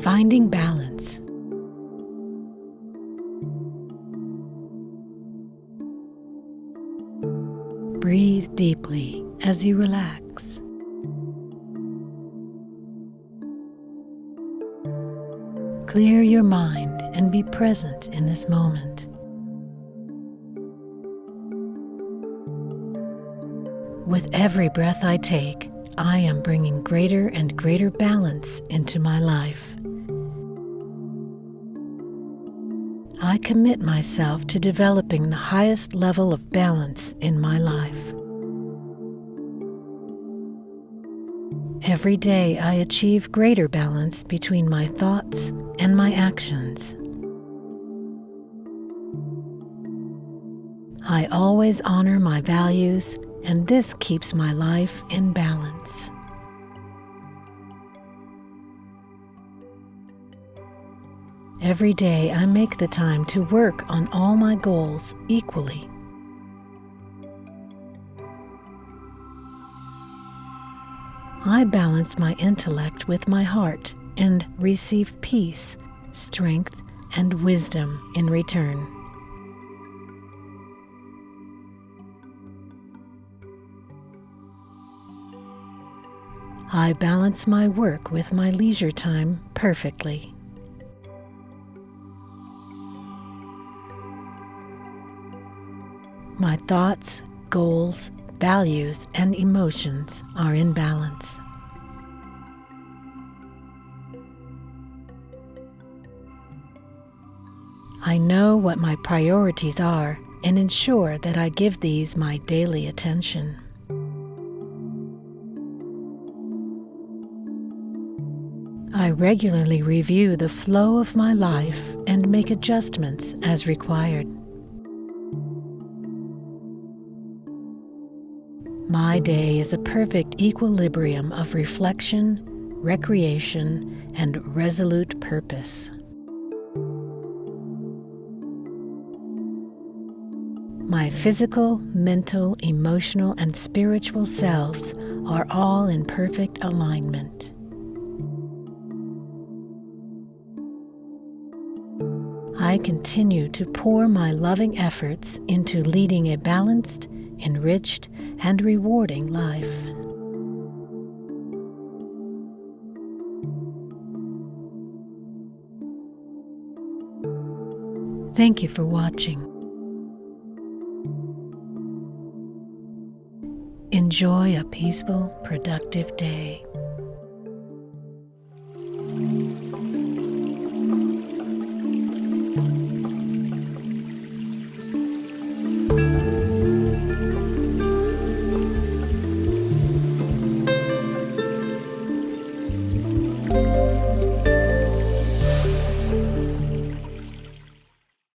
Finding balance. Breathe deeply as you relax. Clear your mind and be present in this moment. With every breath I take, I am bringing greater and greater balance into my life. I commit myself to developing the highest level of balance in my life. Every day I achieve greater balance between my thoughts and my actions. I always honor my values, and this keeps my life in balance. Every day I make the time to work on all my goals equally. I balance my intellect with my heart and receive peace, strength, and wisdom in return. I balance my work with my leisure time perfectly. My thoughts, goals, values, and emotions are in balance. I know what my priorities are and ensure that I give these my daily attention. I regularly review the flow of my life and make adjustments as required. My day is a perfect equilibrium of reflection, recreation, and resolute purpose. My physical, mental, emotional, and spiritual selves are all in perfect alignment. I continue to pour my loving efforts into leading a balanced, enriched, and rewarding life. Thank you for watching. Enjoy a peaceful, productive day.